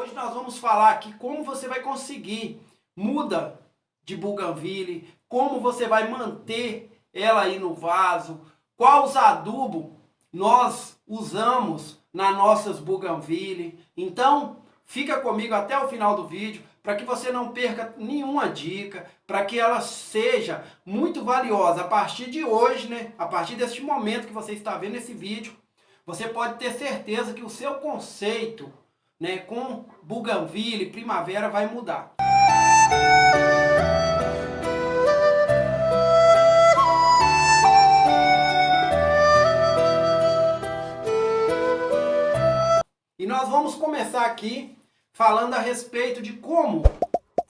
Hoje nós vamos falar aqui como você vai conseguir muda de bougainville, como você vai manter ela aí no vaso, quais adubos nós usamos nas nossas bougainville. Então, fica comigo até o final do vídeo para que você não perca nenhuma dica, para que ela seja muito valiosa a partir de hoje, né? A partir deste momento que você está vendo esse vídeo, você pode ter certeza que o seu conceito né, com Bougainville, primavera, vai mudar. E nós vamos começar aqui falando a respeito de como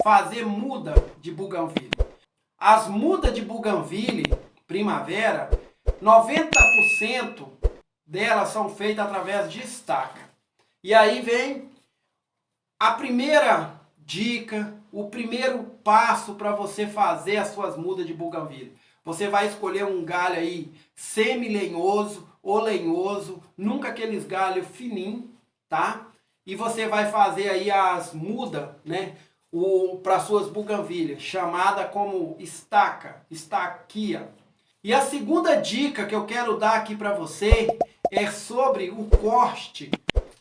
fazer muda de Bougainville. As mudas de Bougainville, primavera, 90% delas são feitas através de estaca. E aí vem a primeira dica, o primeiro passo para você fazer as suas mudas de bougainville. Você vai escolher um galho aí semi-lenhoso ou lenhoso, nunca aqueles galhos fininhos, tá? E você vai fazer aí as mudas, né? Para suas buganvilhas, chamada como estaca, estaquia. E a segunda dica que eu quero dar aqui para você é sobre o corte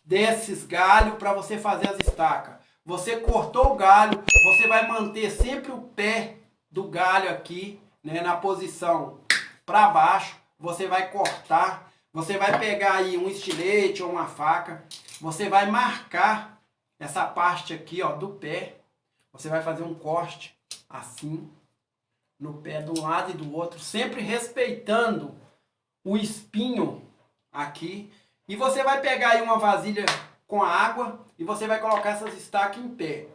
desses galhos para você fazer as estacas. Você cortou o galho, você vai manter sempre o pé do galho aqui, né, na posição para baixo. Você vai cortar, você vai pegar aí um estilete ou uma faca, você vai marcar essa parte aqui, ó, do pé. Você vai fazer um corte assim no pé de um lado e do outro, sempre respeitando o espinho aqui e você vai pegar aí uma vasilha com a água e você vai colocar essas estacas em pé.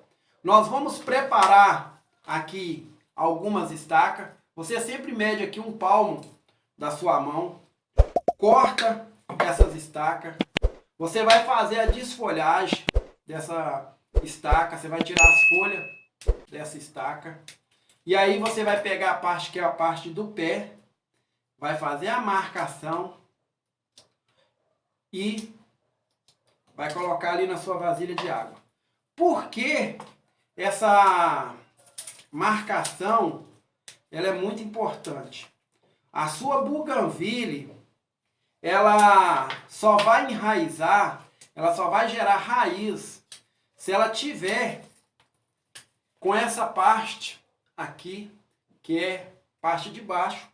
Nós vamos preparar aqui algumas estacas. Você sempre mede aqui um palmo da sua mão. Corta essas estacas. Você vai fazer a desfolhagem dessa estaca. Você vai tirar as folhas dessa estaca. E aí você vai pegar a parte que é a parte do pé. Vai fazer a marcação e vai colocar ali na sua vasilha de água. Por que essa marcação ela é muito importante? A sua bougainville, ela só vai enraizar, ela só vai gerar raiz se ela tiver com essa parte aqui, que é parte de baixo,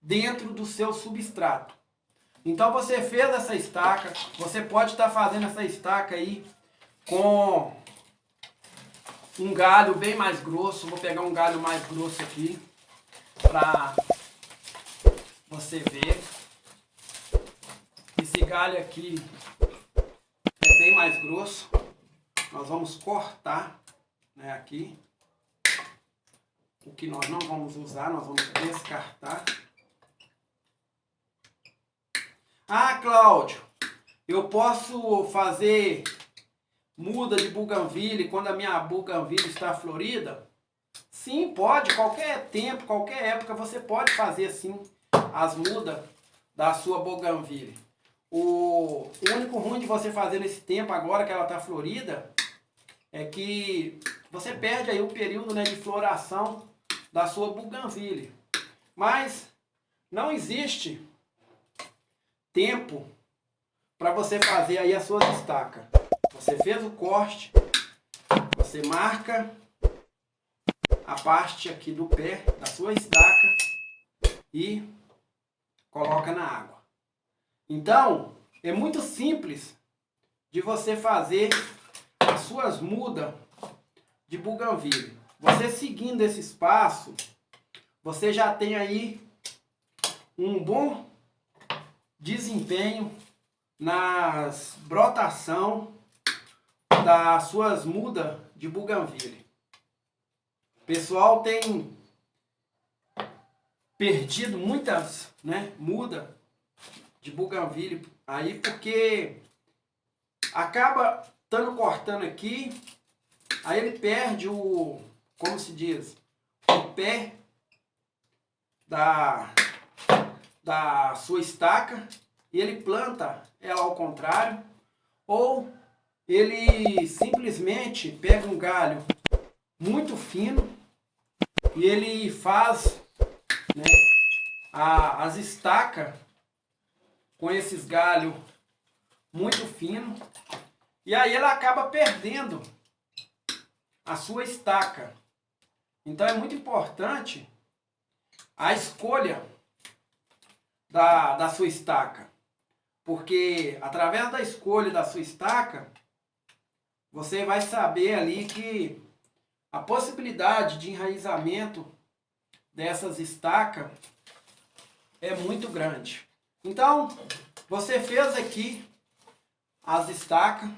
dentro do seu substrato. Então você fez essa estaca, você pode estar tá fazendo essa estaca aí com um galho bem mais grosso. Vou pegar um galho mais grosso aqui para você ver. Esse galho aqui é bem mais grosso. Nós vamos cortar né, aqui. O que nós não vamos usar, nós vamos descartar. Ah, Cláudio, eu posso fazer muda de buganville quando a minha buganville está florida? Sim, pode. Qualquer tempo, qualquer época, você pode fazer assim as mudas da sua buganville. O único ruim de você fazer nesse tempo, agora que ela está florida, é que você perde aí o período né, de floração da sua buganville. Mas não existe tempo para você fazer aí as suas estacas. Você fez o corte, você marca a parte aqui do pé da sua estaca e coloca na água. Então, é muito simples de você fazer as suas mudas de bougainville. Você seguindo esse espaço, você já tem aí um bom desempenho nas brotação das suas mudas de buganville. O pessoal tem perdido muitas né, mudas de buganville aí porque acaba estando cortando aqui, aí ele perde o, como se diz, o pé da da sua estaca e ele planta ela ao contrário, ou ele simplesmente pega um galho muito fino e ele faz né, a, as estacas com esses galhos muito finos e aí ela acaba perdendo a sua estaca. Então é muito importante a escolha da, da sua estaca. Porque através da escolha da sua estaca, você vai saber ali que a possibilidade de enraizamento dessas estacas é muito grande. Então, você fez aqui as estacas.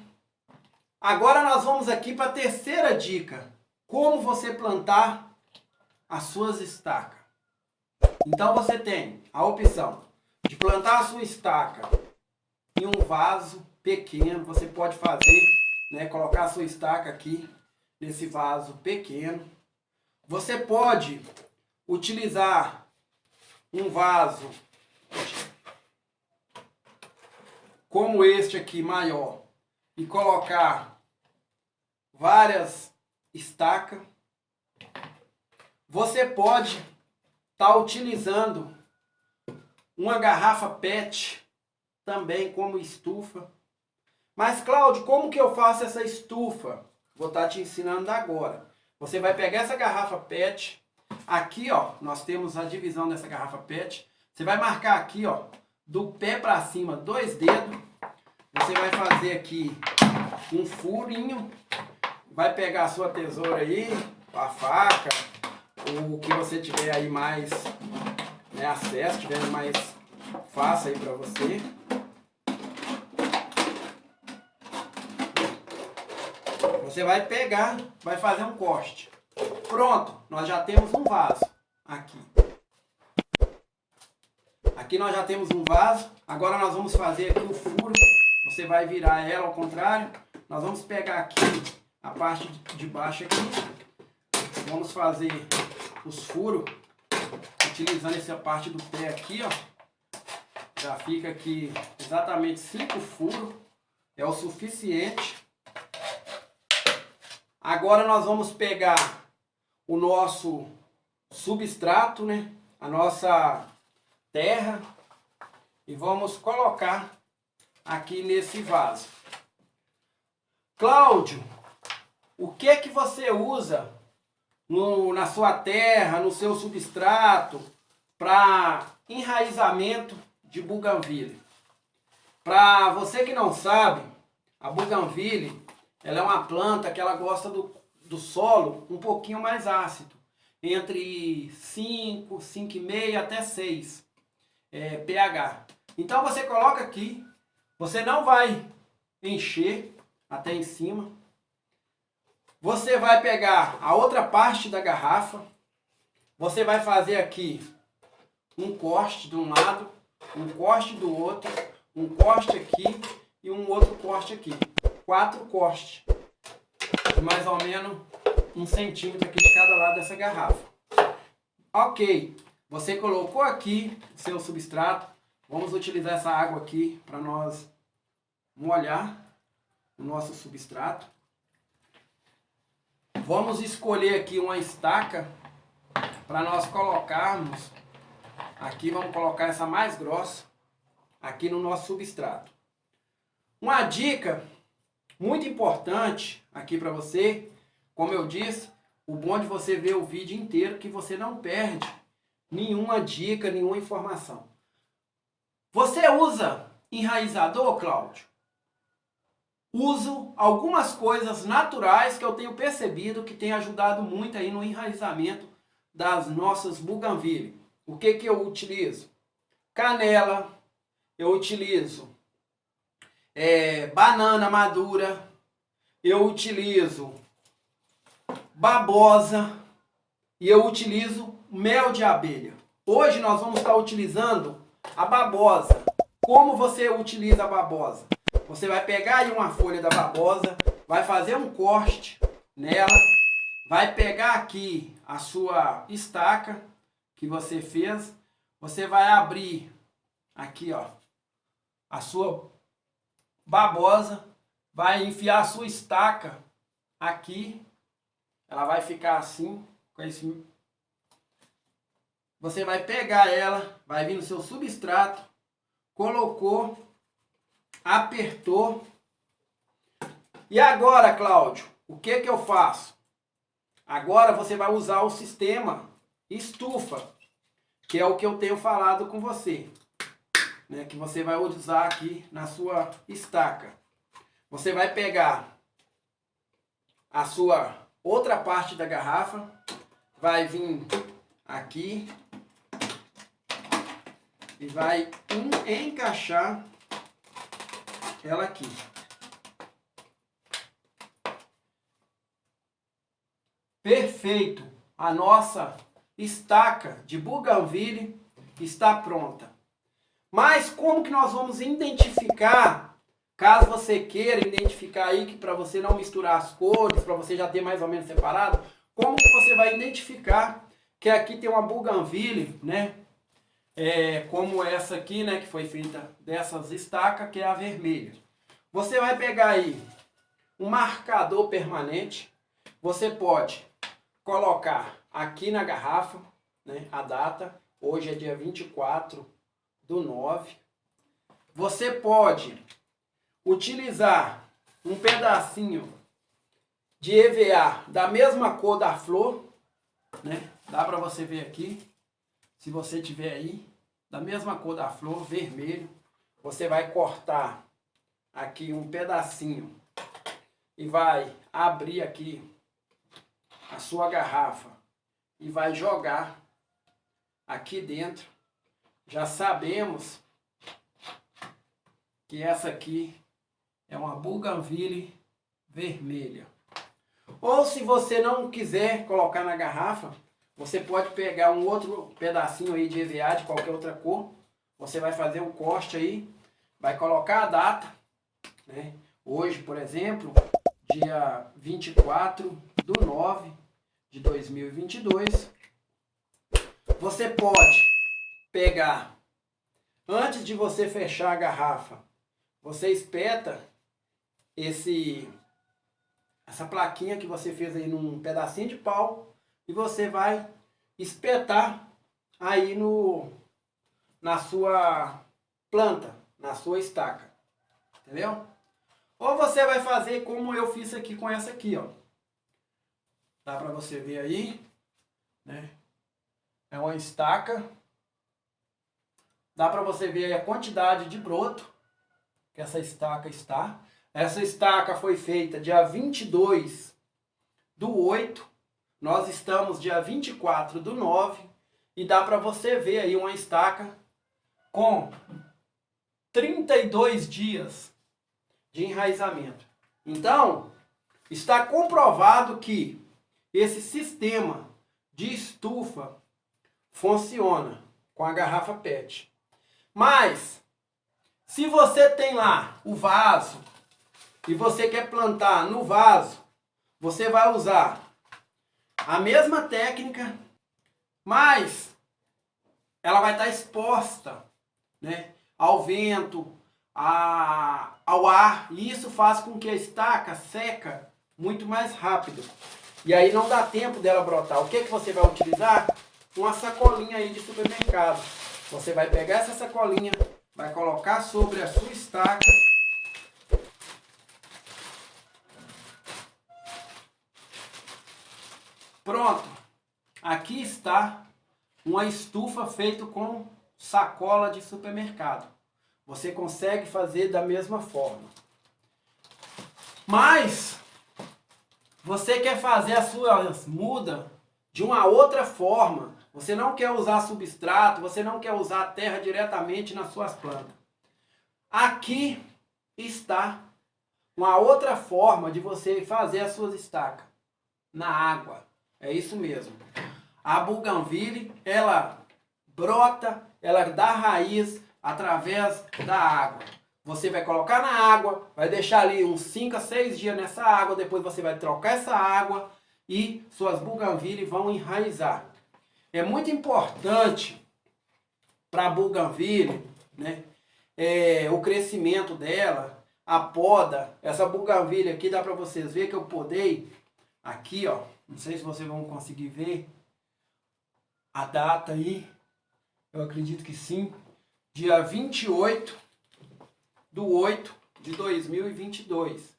Agora nós vamos aqui para a terceira dica. Como você plantar as suas estacas. Então você tem a opção de plantar a sua estaca em um vaso pequeno. Você pode fazer, né, colocar a sua estaca aqui nesse vaso pequeno. Você pode utilizar um vaso como este aqui, maior, e colocar várias estacas. Você pode estar tá utilizando uma garrafa PET também como estufa. Mas, Cláudio, como que eu faço essa estufa? Vou estar tá te ensinando agora. Você vai pegar essa garrafa PET. Aqui, ó, nós temos a divisão dessa garrafa PET. Você vai marcar aqui, ó, do pé para cima, dois dedos. Você vai fazer aqui um furinho. Vai pegar a sua tesoura aí, a faca, o que você tiver aí mais né, acesso, tiver mais fácil aí para você. Você vai pegar, vai fazer um corte. Pronto, nós já temos um vaso aqui. Aqui nós já temos um vaso. Agora nós vamos fazer aqui o furo. Você vai virar ela ao contrário. Nós vamos pegar aqui a parte de baixo aqui. Vamos fazer os furos utilizando essa parte do pé aqui, ó. Já fica aqui exatamente cinco furos. É o suficiente. Agora nós vamos pegar o nosso substrato, né? A nossa terra e vamos colocar aqui nesse vaso. Cláudio, o que é que você usa no, na sua terra, no seu substrato, para enraizamento de buganville? Para você que não sabe, a buganville ela é uma planta que ela gosta do, do solo um pouquinho mais ácido, entre 5, 5,5 até 6 é, pH. Então você coloca aqui, você não vai encher até em cima. Você vai pegar a outra parte da garrafa, você vai fazer aqui um corte de um lado, um corte do outro, um corte aqui e um outro corte aqui. Quatro cortes, mais ou menos um centímetro aqui de cada lado dessa garrafa. Ok, você colocou aqui seu substrato. Vamos utilizar essa água aqui para nós molhar o nosso substrato. Vamos escolher aqui uma estaca para nós colocarmos. Aqui vamos colocar essa mais grossa aqui no nosso substrato. Uma dica muito importante aqui para você, como eu disse, o bom de você ver o vídeo inteiro que você não perde nenhuma dica, nenhuma informação. Você usa enraizador, Cláudio? Uso algumas coisas naturais que eu tenho percebido que tem ajudado muito aí no enraizamento das nossas buganville. O que que eu utilizo? Canela, eu utilizo é, banana madura, eu utilizo babosa e eu utilizo mel de abelha. Hoje nós vamos estar utilizando a babosa. Como você utiliza a babosa? Você vai pegar aí uma folha da babosa, vai fazer um corte nela, vai pegar aqui a sua estaca que você fez, você vai abrir aqui ó, a sua babosa, vai enfiar a sua estaca aqui, ela vai ficar assim, com esse... Você vai pegar ela, vai vir no seu substrato, colocou, apertou. E agora, Cláudio, o que que eu faço? Agora você vai usar o sistema estufa, que é o que eu tenho falado com você. Né, que você vai usar aqui na sua estaca. Você vai pegar a sua outra parte da garrafa, vai vir aqui e vai encaixar ela aqui. Perfeito! A nossa estaca de bougainville está pronta. Mas como que nós vamos identificar, caso você queira identificar aí, que para você não misturar as cores, para você já ter mais ou menos separado, como que você vai identificar que aqui tem uma bougainville, né? É, como essa aqui, né, que foi feita dessas estacas, que é a vermelha. Você vai pegar aí um marcador permanente, você pode colocar aqui na garrafa né, a data, hoje é dia 24 do 9. Você pode utilizar um pedacinho de EVA da mesma cor da flor, né? Dá para você ver aqui, se você tiver aí, da mesma cor da flor, vermelho. Você vai cortar aqui um pedacinho e vai abrir aqui a sua garrafa e vai jogar aqui dentro. Já sabemos que essa aqui é uma bougainville vermelha. Ou se você não quiser colocar na garrafa, você pode pegar um outro pedacinho aí de EVA de qualquer outra cor. Você vai fazer um corte aí, vai colocar a data, né? Hoje, por exemplo, dia 24 do 9 de 2022. Você pode pegar, antes de você fechar a garrafa, você espeta esse, essa plaquinha que você fez aí num pedacinho de pau e você vai espetar aí no, na sua planta, na sua estaca, entendeu? Ou você vai fazer como eu fiz aqui com essa aqui, ó. Dá para você ver aí, né? É uma estaca. Dá para você ver a quantidade de broto que essa estaca está. Essa estaca foi feita dia 22 do 8. Nós estamos dia 24 do 9. E dá para você ver aí uma estaca com 32 dias de enraizamento. Então, está comprovado que esse sistema de estufa funciona com a garrafa PET. Mas, se você tem lá o vaso e você quer plantar no vaso, você vai usar a mesma técnica, mas ela vai estar exposta né, ao vento, a, ao ar, e isso faz com que a estaca seca muito mais rápido. E aí não dá tempo dela brotar. O que, que você vai utilizar? Uma sacolinha aí de supermercado. Você vai pegar essa sacolinha, vai colocar sobre a sua estaca. Pronto. Aqui está uma estufa feita com sacola de supermercado. Você consegue fazer da mesma forma. Mas você quer fazer as suas mudas de uma outra forma. Você não quer usar substrato, você não quer usar terra diretamente nas suas plantas. Aqui está uma outra forma de você fazer as suas estacas. Na água. É isso mesmo. A bougainville, ela brota, ela dá raiz através da água. Você vai colocar na água, vai deixar ali uns 5 a 6 dias nessa água, depois você vai trocar essa água e suas bougainville vão enraizar. É muito importante para a bougainville, né, é, o crescimento dela, a poda, essa buganvília aqui, dá para vocês ver que eu podei aqui, ó. Não sei se vocês vão conseguir ver a data aí. Eu acredito que sim. Dia 28 do 8 de 2022.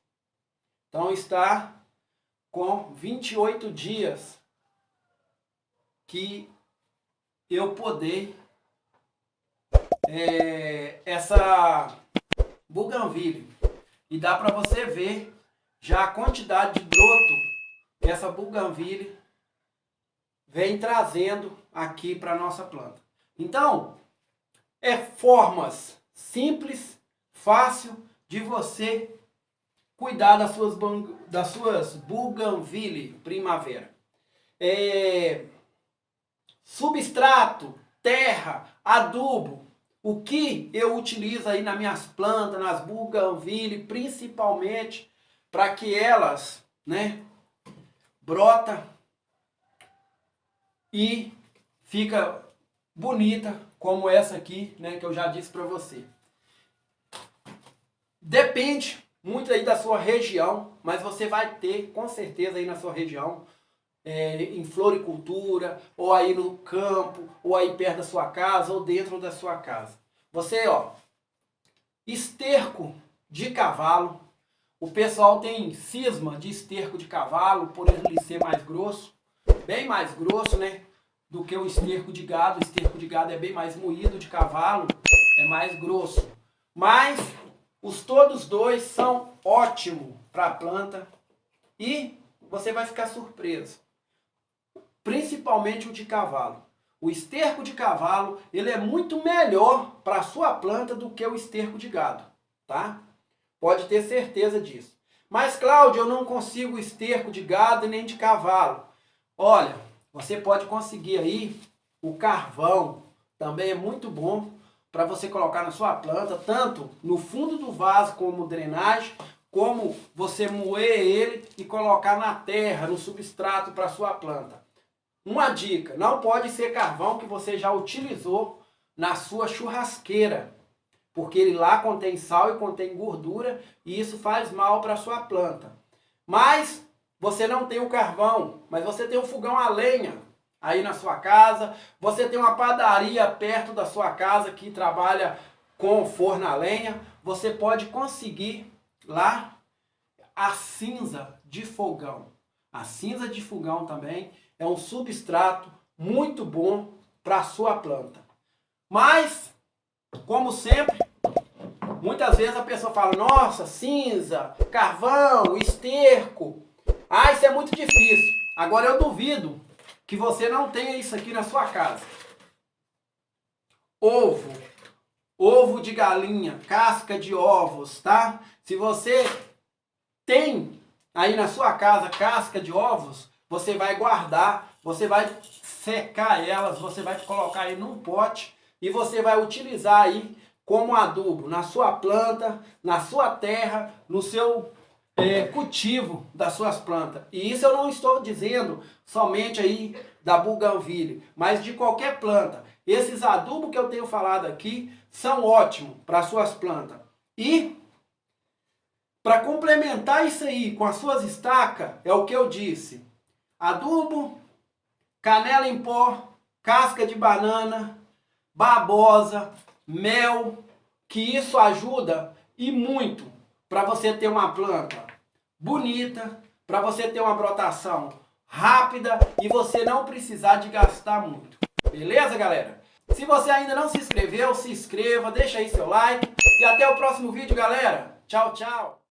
Então está com 28 dias que eu poder é, essa buganvília. E dá para você ver já a quantidade de broto essa buganvília vem trazendo aqui para nossa planta. Então, é formas simples, fácil de você cuidar das suas, das suas buganvília primavera. É, substrato, terra, adubo, o que eu utilizo aí nas minhas plantas, nas buganvília, principalmente para que elas, né, brota e fica bonita como essa aqui, né, que eu já disse para você. Depende muito aí da sua região, mas você vai ter com certeza aí na sua região é, em floricultura, ou aí no campo, ou aí perto da sua casa, ou dentro da sua casa. Você, ó, esterco de cavalo. O pessoal tem cisma de esterco de cavalo, por ele ser mais grosso, bem mais grosso, né? Do que o esterco de gado. O esterco de gado é bem mais moído, de cavalo é mais grosso. Mas os todos dois são ótimos para a planta e você vai ficar surpreso principalmente o de cavalo. O esterco de cavalo, ele é muito melhor para a sua planta do que o esterco de gado, tá? Pode ter certeza disso. Mas, Cláudio, eu não consigo esterco de gado nem de cavalo. Olha, você pode conseguir aí o carvão, também é muito bom para você colocar na sua planta, tanto no fundo do vaso como drenagem, como você moer ele e colocar na terra, no substrato para sua planta. Uma dica, não pode ser carvão que você já utilizou na sua churrasqueira, porque ele lá contém sal e contém gordura e isso faz mal para a sua planta. Mas você não tem o carvão, mas você tem o fogão a lenha aí na sua casa, você tem uma padaria perto da sua casa que trabalha com forno a lenha, você pode conseguir lá a cinza de fogão. A cinza de fogão também é um substrato muito bom para a sua planta. Mas, como sempre, muitas vezes a pessoa fala, nossa, cinza, carvão, esterco, ah, isso é muito difícil. Agora eu duvido que você não tenha isso aqui na sua casa. Ovo, ovo de galinha, casca de ovos, tá? Se você tem aí na sua casa casca de ovos, você vai guardar, você vai secar elas, você vai colocar aí num pote e você vai utilizar aí como adubo na sua planta, na sua terra, no seu é, cultivo das suas plantas. E isso eu não estou dizendo somente aí da buganvília, mas de qualquer planta. Esses adubos que eu tenho falado aqui são ótimos para suas plantas. E para complementar isso aí com as suas estacas, é o que eu disse adubo, canela em pó, casca de banana, babosa, mel, que isso ajuda e muito para você ter uma planta bonita, para você ter uma brotação rápida e você não precisar de gastar muito. Beleza, galera? Se você ainda não se inscreveu, se inscreva, deixa aí seu like e até o próximo vídeo, galera. Tchau, tchau.